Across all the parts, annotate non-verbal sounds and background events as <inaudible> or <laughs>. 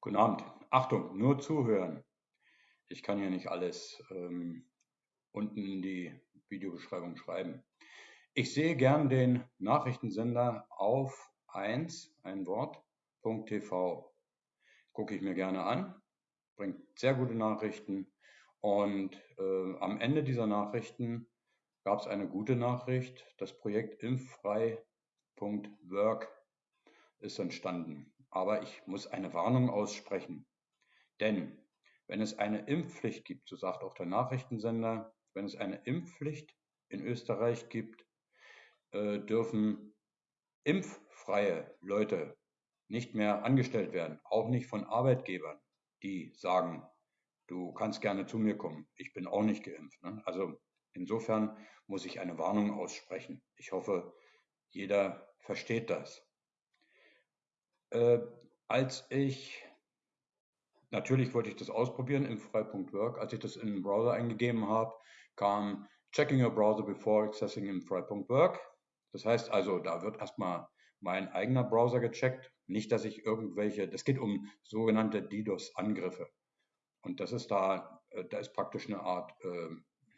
Guten Abend. Achtung, nur zuhören. Ich kann hier nicht alles ähm, unten in die Videobeschreibung schreiben. Ich sehe gern den Nachrichtensender auf 1, ein Wort, .tv. Gucke ich mir gerne an, bringt sehr gute Nachrichten und äh, am Ende dieser Nachrichten gab es eine gute Nachricht. Das Projekt impfrei.work ist entstanden. Aber ich muss eine Warnung aussprechen. Denn wenn es eine Impfpflicht gibt, so sagt auch der Nachrichtensender, wenn es eine Impfpflicht in Österreich gibt, äh, dürfen impffreie Leute nicht mehr angestellt werden, auch nicht von Arbeitgebern, die sagen, du kannst gerne zu mir kommen, ich bin auch nicht geimpft. Ne? Also insofern muss ich eine Warnung aussprechen. Ich hoffe, jeder versteht das. Äh, als ich, natürlich wollte ich das ausprobieren im frei.work, als ich das in den Browser eingegeben habe, kam Checking your browser before accessing in frei.work. Das heißt also, da wird erstmal mein eigener Browser gecheckt. Nicht, dass ich irgendwelche, das geht um sogenannte DDoS-Angriffe. Und das ist da, äh, da ist praktisch eine Art, äh,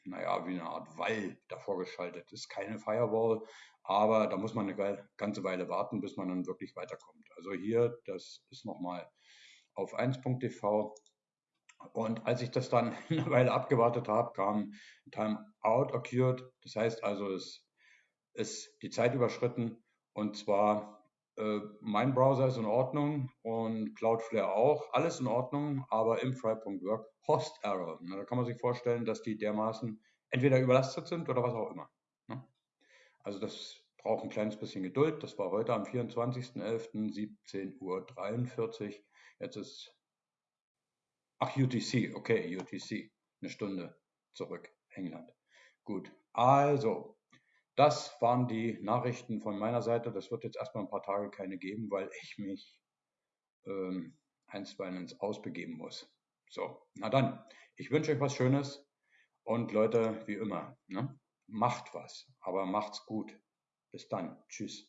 naja, wie eine Art Wall davor geschaltet. Das ist keine Firewall, aber da muss man eine ganze Weile warten, bis man dann wirklich weiterkommt. Also hier, das ist nochmal auf 1.tv. Und als ich das dann <laughs> eine Weile abgewartet habe, kam Timeout occurred. Das heißt also, es ist die Zeit überschritten. Und zwar, äh, mein Browser ist in Ordnung und Cloudflare auch. Alles in Ordnung, aber im Fry.work Host Error. Da kann man sich vorstellen, dass die dermaßen entweder überlastet sind oder was auch immer. Also das braucht ein kleines bisschen Geduld. Das war heute am 24.11. 17.43 Uhr. Jetzt ist, ach UTC, okay, UTC, eine Stunde zurück, England. Gut, also, das waren die Nachrichten von meiner Seite. Das wird jetzt erstmal ein paar Tage keine geben, weil ich mich ähm, einstweilen ins Ausbegeben muss. So, na dann, ich wünsche euch was Schönes und Leute, wie immer, ne? Macht was, aber macht's gut. Bis dann. Tschüss.